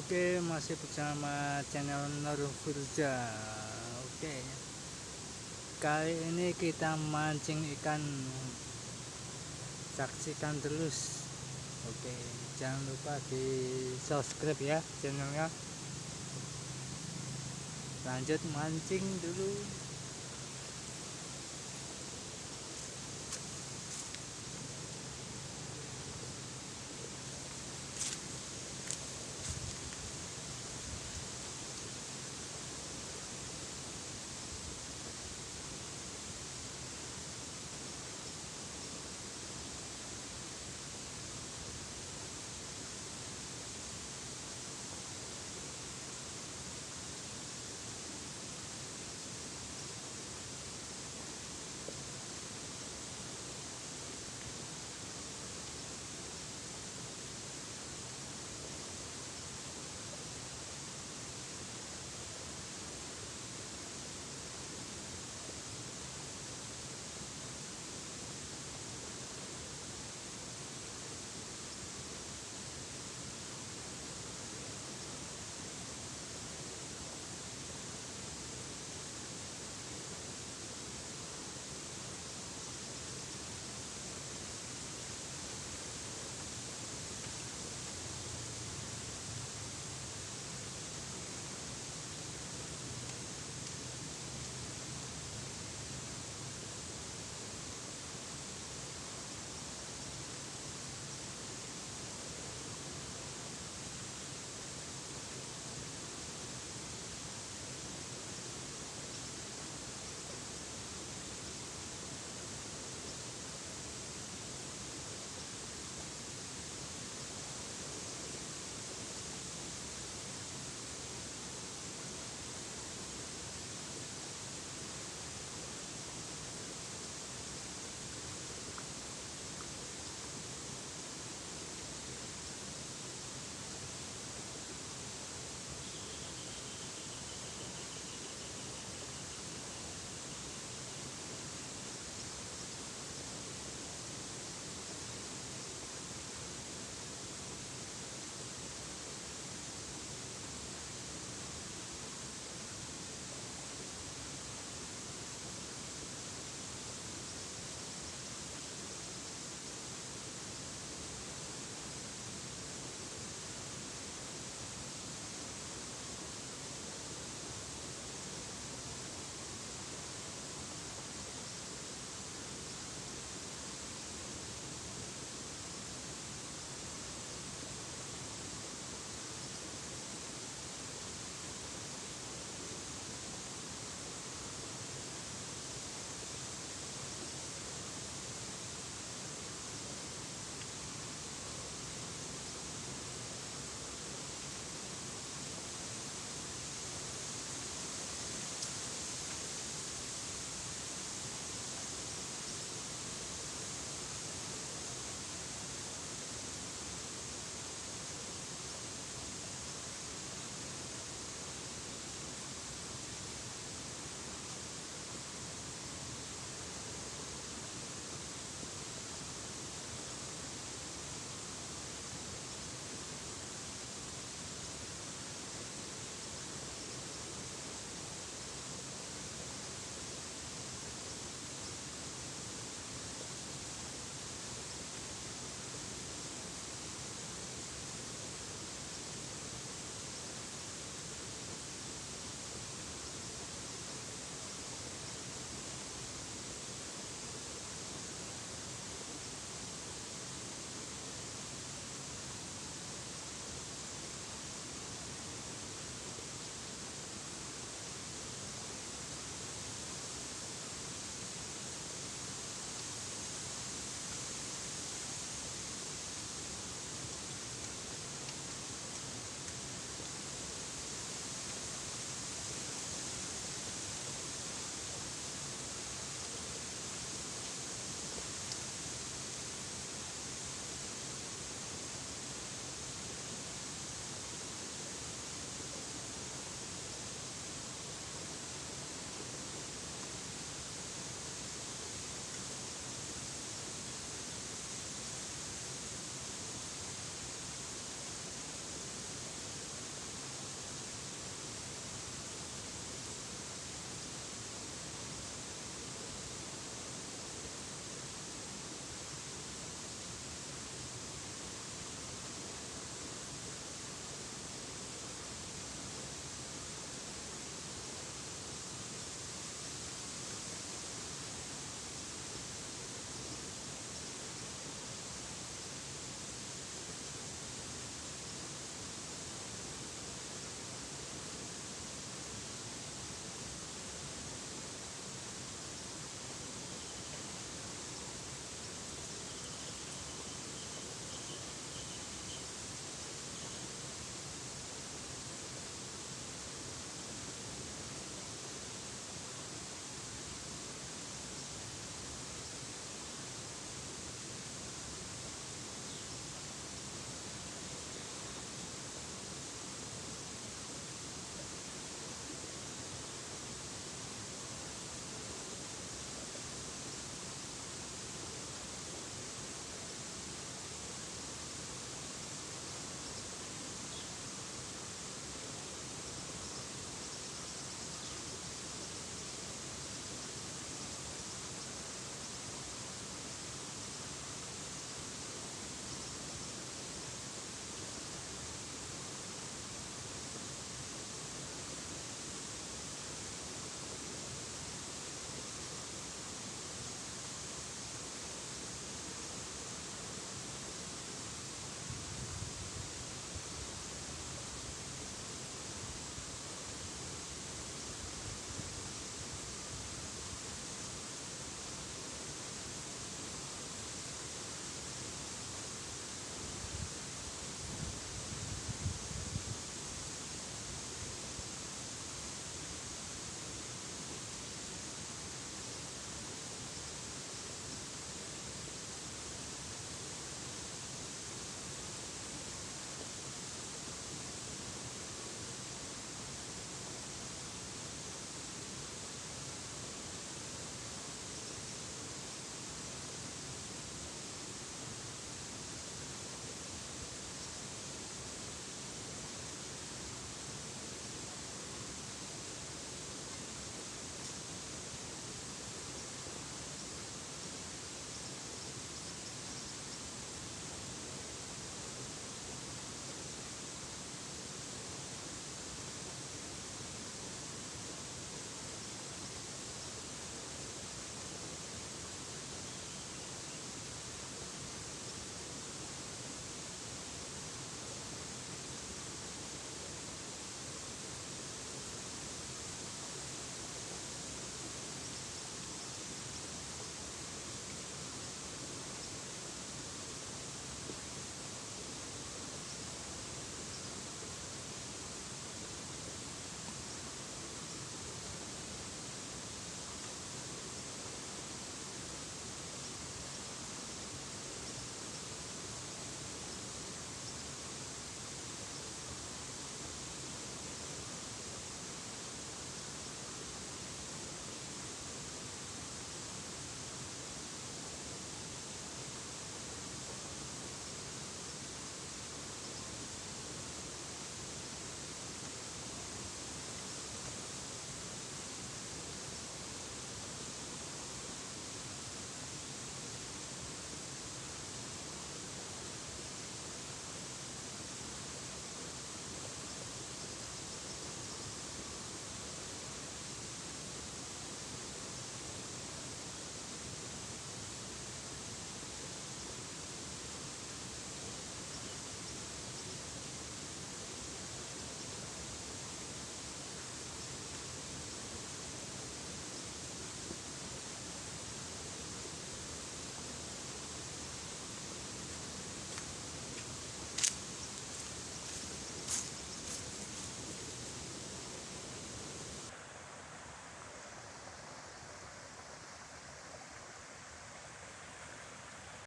Oke, masih bersama channel Nur Firja. Oke. Kali ini kita mancing ikan. Saksikan terus. Oke, jangan lupa di subscribe ya channelnya. Lanjut mancing dulu.